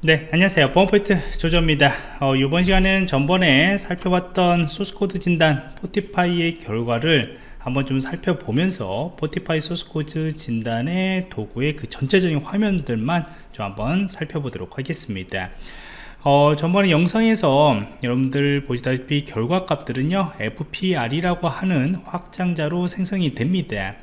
네 안녕하세요. 보안포인트 조조입니다. 어, 이번 시간은 전번에 살펴봤던 소스코드 진단 Fortify의 결과를 한번 좀 살펴보면서 Fortify 소스코드 진단의 도구의 그 전체적인 화면들만 좀 한번 살펴보도록 하겠습니다. 어, 전번에 영상에서 여러분들 보시다시피 결과 값들은요 FPR이라고 하는 확장자로 생성이 됩니다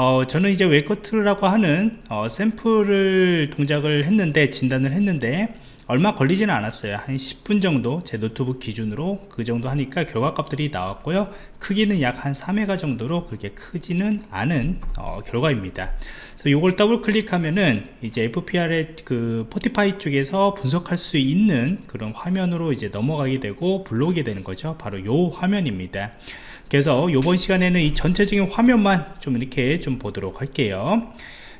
어, 저는 이제 WebGoat라고 하는 어, 샘플을 동작을 했는데 진단을 했는데 얼마 걸리지는 않았어요. 한 10분 정도 제 노트북 기준으로 그 정도 하니까 결과값들이 나왔고요. 크기는 약 한 3메가 정도로 그렇게 크지는 않은 어, 결과입니다. 그래서 이걸 더블 클릭하면은 이제 FPR의 그 Fortify 쪽에서 분석할 수 있는 그런 화면으로 이제 넘어가게 되고 불러오게 되는 거죠. 바로 요 화면입니다 그래서 이번 시간에는 이 전체적인 화면만 좀 이렇게 좀 보도록 할게요.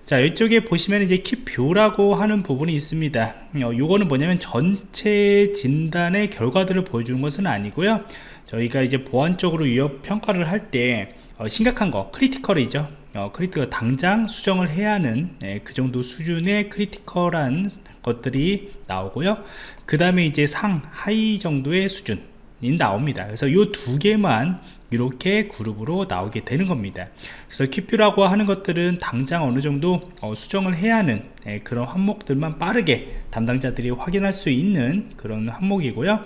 자 이쪽에 보시면 이제 Quick View라고 하는 부분이 있습니다. 어, 요거는 뭐냐면 전체 진단의 결과들을 보여주는 것은 아니고요. 저희가 이제 보안적으로 위협 평가를 할때 어, 심각한 거 critical이죠. 어, critical 당장 수정을 해야 하는 네, 그 정도 수준의 critical한 것들이 나오고요. 그 다음에 이제 상 high 정도의 수준이 나옵니다. 그래서 이 두 개만 이렇게 그룹으로 나오게 되는 겁니다. 그래서 키뷰라고 하는 것들은 당장 어느 정도 어, 수정을 해야 하는 예, 그런 항목들만 빠르게 담당자들이 확인할 수 있는 그런 항목이고요.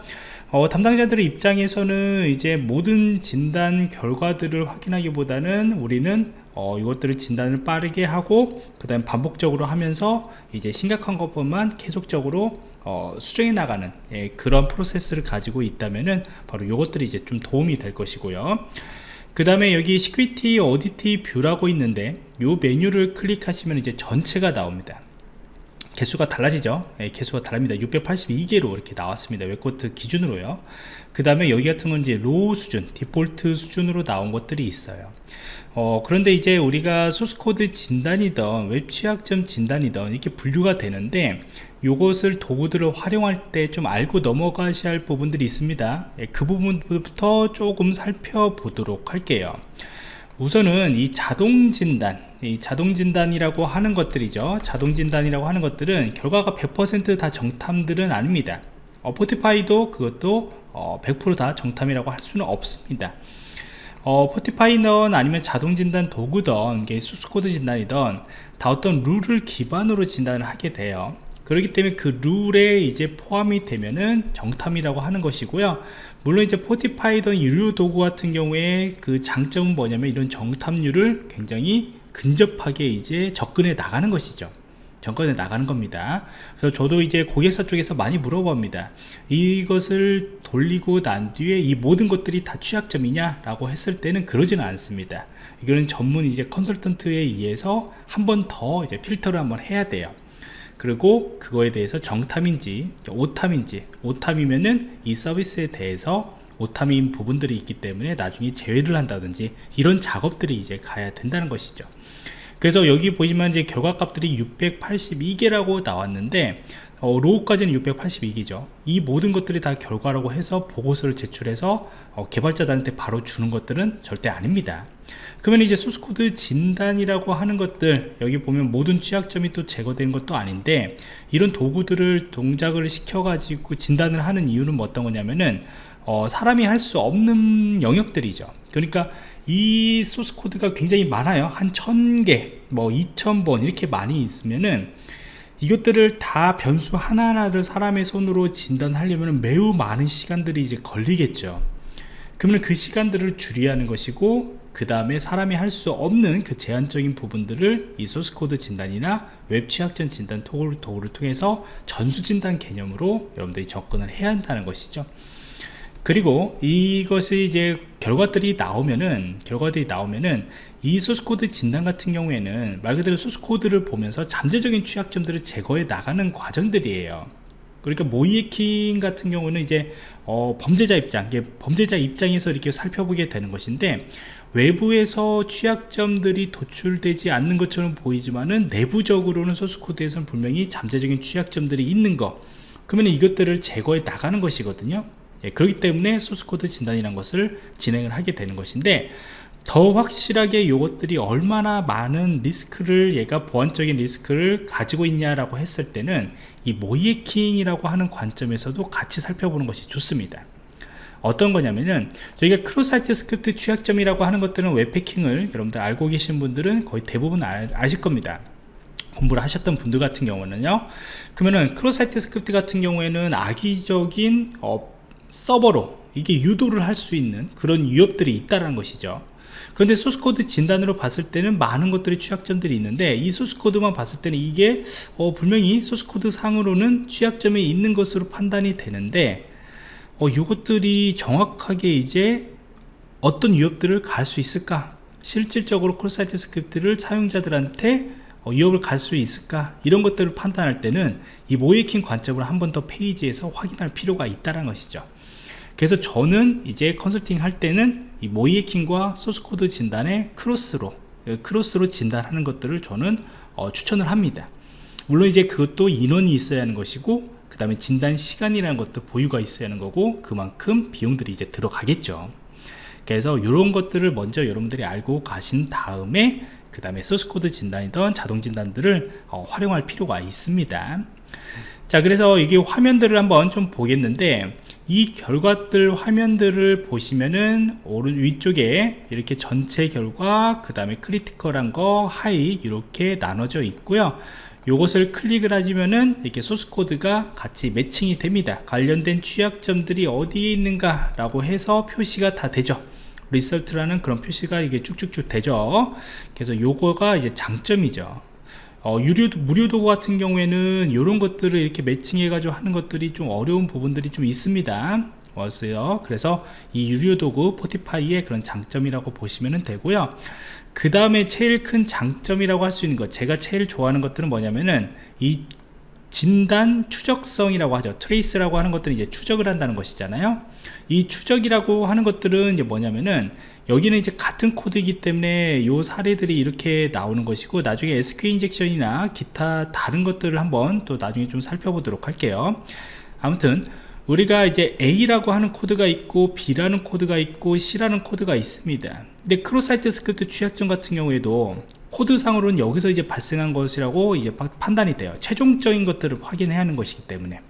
어, 담당자들의 입장에서는 이제 모든 진단 결과들을 확인하기보다는 우리는 어, 이것들을 진단을 빠르게 하고 그 다음 반복적으로 하면서 이제 심각한 것뿐만 계속적으로 어, 수정해 나가는 예, 그런 프로세스를 가지고 있다면은 바로 이것들이 이제 좀 도움이 될 것이고요. 그 다음에 여기 Security Auditor View라고 있는데 이 메뉴를 클릭하시면 이제 전체가 나옵니다 개수가 달라지죠. 예, 개수가 다릅니다. 682개로 이렇게 나왔습니다. WebGoat 기준으로요. 그 다음에 여기 같은 건 이제 low 수준 디폴트 수준으로 나온 것들이 있어요. 어, 그런데 이제 우리가 소스코드 진단이던 웹 취약점 진단이던 이렇게 분류가 되는데 이것을 도구들을 활용할 때 좀 알고 넘어가셔야 할 부분들이 있습니다. 예, 그 부분부터 조금 살펴보도록 할게요. 우선은 이 자동 진단 이 자동 진단이라고 하는 것들이죠. 자동 진단이라고 하는 것들은 결과가 100%다 정탐들은 아닙니다. 어, 포티파이도 그것도 어, 100%다 정탐이라고 할 수는 없습니다. 어, 포티파이넌 아니면 자동 진단 도구던 소스코드 진단이던 다 어떤 룰을 기반으로 진단을 하게 돼요. 그렇기 때문에 그 룰에 이제 포함이 되면은 정탐이라고 하는 것이고요. 물론 이제 포티파이던 유료 도구 같은 경우에 그 장점은 뭐냐면 이런 정탐률을 굉장히 근접하게 이제 접근해 나가는 것이죠. 정권에 나가는 겁니다. 그래서 저도 이제 고객사 쪽에서 많이 물어봅니다. 이것을 돌리고 난 뒤에 이 모든 것들이 다 취약점이냐 라고 했을 때는 그러지는 않습니다. 이거는 전문 이제 컨설턴트에 의해서 한 번 더 이제 필터를 한번 해야 돼요. 그리고 그거에 대해서 정탐인지 오탐인지 오탐이면은 이 서비스에 대해서 오탐인 부분들이 있기 때문에 나중에 제외를 한다든지 이런 작업들이 이제 가야 된다는 것이죠 그래서 여기 보시면 이제 결과값들이 682개라고 나왔는데 어, 로우까지는 682개죠. 이 모든 것들이 다 결과라고 해서 보고서를 제출해서 어, 개발자들한테 바로 주는 것들은 절대 아닙니다. 그러면 이제 소스코드 진단이라고 하는 것들 여기 보면 모든 취약점이 또 제거되는 것도 아닌데 이런 도구들을 동작을 시켜 가지고 진단을 하는 이유는 뭐 어떤 거냐면은 어, 사람이 할 수 없는 영역들이죠. 그러니까 이 소스 코드가 굉장히 많아요. 한 천개 뭐 2000본 이렇게 많이 있으면은 이것들을 다 변수 하나하나를 사람의 손으로 진단하려면 매우 많은 시간들이 이제 걸리겠죠. 그러면 그 시간들을 줄이려 하는 것이고 그 다음에 사람이 할 수 없는 그 제한적인 부분들을 이 소스코드 진단이나 웹 취약점 진단 도구를 통해서 전수 진단 개념으로 여러분들이 접근을 해야 한다는 것이죠 그리고 이것이 이제 결과들이 나오면은 결과들이 나오면은 이 소스코드 진단 같은 경우에는 말 그대로 소스코드를 보면서 잠재적인 취약점들을 제거해 나가는 과정들이에요. 그러니까 모이에킹 같은 경우는 이제 어, 범죄자 입장 범죄자 입장에서 이렇게 살펴보게 되는 것인데 외부에서 취약점들이 도출되지 않는 것처럼 보이지만은 내부적으로는 소스코드에서는 분명히 잠재적인 취약점들이 있는 거. 그러면 이것들을 제거해 나가는 것이거든요 예, 그렇기 때문에 소스코드 진단이라는 것을 진행을 하게 되는 것인데 더 확실하게 이것들이 얼마나 많은 리스크를 얘가 보안적인 리스크를 가지고 있냐라고 했을 때는 이 모의해킹이라고 하는 관점에서도 같이 살펴보는 것이 좋습니다. 어떤 거냐면은 저희가 cross-site script 취약점이라고 하는 것들은 웹해킹을 여러분들 알고 계신 분들은 거의 대부분 아, 아실 겁니다. 공부를 하셨던 분들 같은 경우는요. 그러면은 cross-site script 같은 경우에는 악의적인 어, 서버로 이게 유도를 할 수 있는 그런 위협들이 있다는 것이죠. 그런데 소스코드 진단으로 봤을 때는 많은 것들이 취약점들이 있는데 이 소스코드만 봤을 때는 이게 어, 분명히 소스코드 상으로는 취약점이 있는 것으로 판단이 되는데 어, 이것들이 정확하게 이제 어떤 위협들을 갈 수 있을까? 실질적으로 cross-site script를 사용자들한테 어, 위협을 갈 수 있을까? 이런 것들을 판단할 때는 이 모의해킹 관점을 한 번 더 페이지에서 확인할 필요가 있다는 것이죠 그래서 저는 이제 컨설팅 할 때는 이 모의해킹과 소스코드 진단의 크로스로 예, 크로스로 진단하는 것들을 저는 어, 추천을 합니다. 물론 이제 그것도 인원이 있어야 하는 것이고 그 다음에 진단 시간이라는 것도 여유가 있어야 하는 거고 그만큼 비용들이 이제 들어가겠죠. 그래서 이런 것들을 먼저 여러분들이 알고 가신 다음에 그 다음에 소스코드 진단이던 자동 진단들을 어, 활용할 필요가 있습니다. 자 그래서 이게 화면들을 한번 좀 보겠는데 이 결과들 화면들을 보시면은 오른 위쪽에 이렇게 전체 결과 그 다음에 critical한 거 high 이렇게 나눠져 있고요. 요것을 클릭을 하시면은 이렇게 소스코드가 같이 매칭이 됩니다. 관련된 취약점들이 어디에 있는가 라고 해서 표시가 다 되죠. result라는 그런 표시가 이게 쭉쭉쭉 되죠. 그래서 요거가 이제 장점이죠 어, 유료, 무료 도구 같은 경우에는 이런 것들을 이렇게 매칭해 가지고 하는 것들이 좀 어려운 부분들이 좀 있습니다. 왔어요. 그래서 이 유료 도구 Fortify의 그런 장점이라고 보시면 되고요. 그 다음에 제일 큰 장점이라고 할 수 있는 것 제가 제일 좋아하는 것들은 뭐냐면은 이 진단 추적성이라고 하죠. trace라고 하는 것들은 이제 추적을 한다는 것이잖아요. 이 추적이라고 하는 것들은 이제 뭐냐면은 여기는 이제 같은 코드이기 때문에 이 사례들이 이렇게 나오는 것이고 나중에 SQL injection이나 기타 다른 것들을 한번 또 나중에 좀 살펴보도록 할게요. 아무튼 우리가 이제 A라고 하는 코드가 있고 B라는 코드가 있고 C라는 코드가 있습니다. 근데 cross-site script 취약점 같은 경우에도 코드상으로는 여기서 이제 발생한 것이라고 이제 판단이 돼요. 최종적인 것들을 확인해야 하는 것이기 때문에.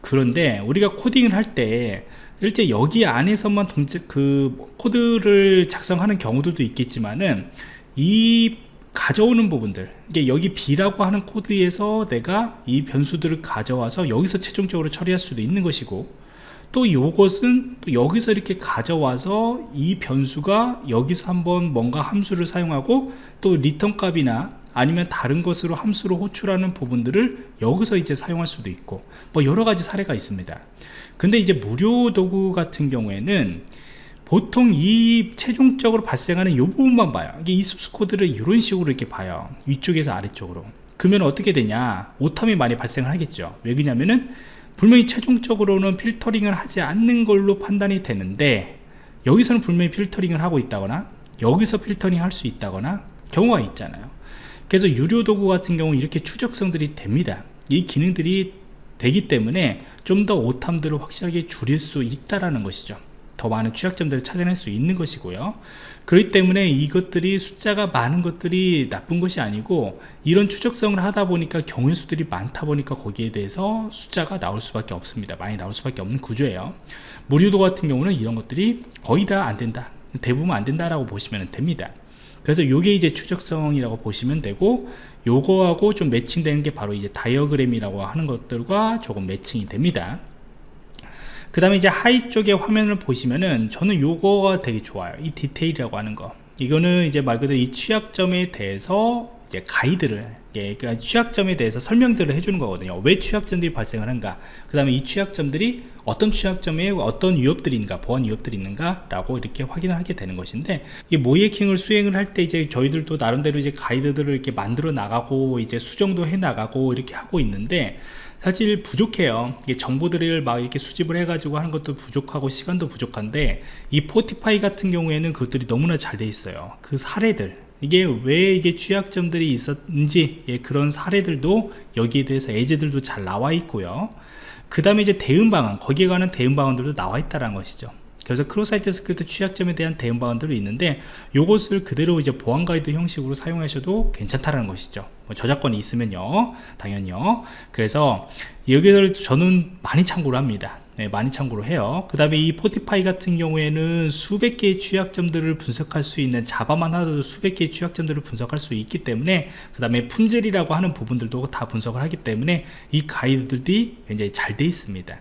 그런데 우리가 코딩을 할 때 이제 여기 안에서만 동작 그 코드를 작성하는 경우들도 있겠지만은 이 가져오는 부분들. 이게 여기 B라고 하는 코드에서 내가 이 변수들을 가져와서 여기서 최종적으로 처리할 수도 있는 것이고 또 이것은 또 여기서 이렇게 가져와서 이 변수가 여기서 한번 뭔가 함수를 사용하고 또 return 값이나 아니면 다른 것으로 함수로 호출하는 부분들을 여기서 이제 사용할 수도 있고 뭐 여러 가지 사례가 있습니다. 근데 이제 무료 도구 같은 경우에는 보통 이 최종적으로 발생하는 이 부분만 봐요. 이게 이 숲스 코드를 이런 식으로 이렇게 봐요. 위쪽에서 아래쪽으로. 그러면 어떻게 되냐? 오탐이 많이 발생을 하겠죠. 왜 그러냐면은 분명히 최종적으로는 필터링을 하지 않는 걸로 판단이 되는데 여기서는 분명히 필터링을 하고 있다거나 여기서 필터링 할 수 있다거나 경우가 있잖아요. 그래서 유료 도구 같은 경우 이렇게 추적성들이 됩니다. 이 기능들이 되기 때문에 좀 더 오탐들을 확실하게 줄일 수 있다라는 것이죠 더 많은 취약점들을 찾아낼 수 있는 것이고요. 그렇기 때문에 이것들이 숫자가 많은 것들이 나쁜 것이 아니고 이런 추적성을 하다 보니까 경우의 수들이 많다 보니까 거기에 대해서 숫자가 나올 수밖에 없습니다. 많이 나올 수밖에 없는 구조예요. 무료도 같은 경우는 이런 것들이 거의 다 안 된다. 대부분 안 된다라고 보시면 됩니다. 그래서 이게 이제 추적성이라고 보시면 되고 요거하고 좀 매칭되는 게 바로 이제 다이어그램이라고 하는 것들과 조금 매칭이 됩니다 그 다음에 이제 high 쪽에 화면을 보시면은 저는 요거가 되게 좋아요. 이 디테일이라고 하는 거. 이거는 이제 말 그대로 이 취약점에 대해서 이제 가이드를 예, 그러니까 취약점에 대해서 설명들을 해주는 거거든요. 왜 취약점들이 발생하는가. 그 다음에 이 취약점들이 어떤 취약점에 어떤 위협들이 있는가 보안 위협들이 있는가 라고 이렇게 확인을 하게 되는 것인데 이 모이에킹을 수행을 할 때 이제 저희들도 나름대로 이제 가이드들을 이렇게 만들어 나가고 이제 수정도 해 나가고 이렇게 하고 있는데 사실 부족해요. 이게 정보들을 막 이렇게 수집을 해 가지고 하는 것도 부족하고 시간도 부족한데 이 포티파이 같은 경우에는 그것들이 너무나 잘 돼 있어요. 그 사례들 이게 왜 이게 취약점들이 있었는지 예, 그런 사례들도 여기에 대해서 예제들도 잘 나와 있고요. 그 다음에 이제 대응 방안 거기에 관한 대응 방안들도 나와 있다는 것이죠. 그래서 cross-site script 취약점에 대한 대응 방안들이 있는데 요것을 그대로 이제 보안 가이드 형식으로 사용하셔도 괜찮다라는 것이죠. 뭐 저작권이 있으면요. 당연히요. 그래서 여기를 저는 많이 참고를 합니다 네, 많이 참고를 해요. 그 다음에 이 Fortify 같은 경우에는 수백 개의 취약점들을 분석할 수 있는 Java만 하더라도 수백 개의 취약점들을 분석할 수 있기 때문에 그 다음에 품질이라고 하는 부분들도 다 분석을 하기 때문에 이 가이드들이 굉장히 잘 돼 있습니다.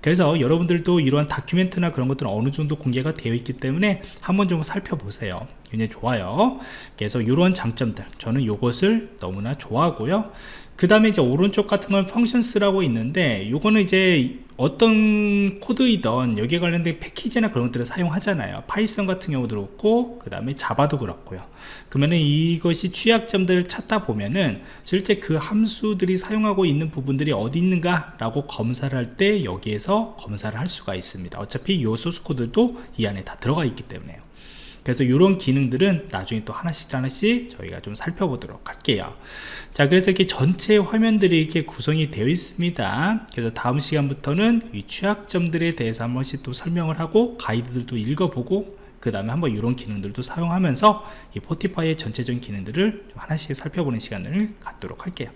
그래서 여러분들도 이러한 document나 그런 것들은 어느 정도 공개가 되어 있기 때문에 한번 좀 살펴보세요. 굉장히 좋아요. 그래서 이런 장점들 저는 이것을 너무나 좋아하고요 그 다음에 이제 오른쪽 같은 건 functions라고 있는데 요거는 이제 어떤 코드이던 여기에 관련된 패키지나 그런 것들을 사용하잖아요. Python 같은 경우도 그렇고 그 다음에 Java도 그렇고요. 그러면은 이것이 취약점들을 찾다 보면은 실제 그 함수들이 사용하고 있는 부분들이 어디 있는가 라고 검사를 할 때 여기에서 검사를 할 수가 있습니다. 어차피 이 소스 코드도 이 안에 다 들어가 있기 때문에요 그래서 이런 기능들은 나중에 또 하나씩 하나씩 저희가 좀 살펴보도록 할게요. 자 그래서 이렇게 전체 화면들이 이렇게 구성이 되어 있습니다. 그래서 다음 시간부터는 이 취약점들에 대해서 한 번씩 또 설명을 하고 가이드들도 읽어보고 그 다음에 한번 이런 기능들도 사용하면서 이 포티파이의 전체적인 기능들을 좀 하나씩 살펴보는 시간을 갖도록 할게요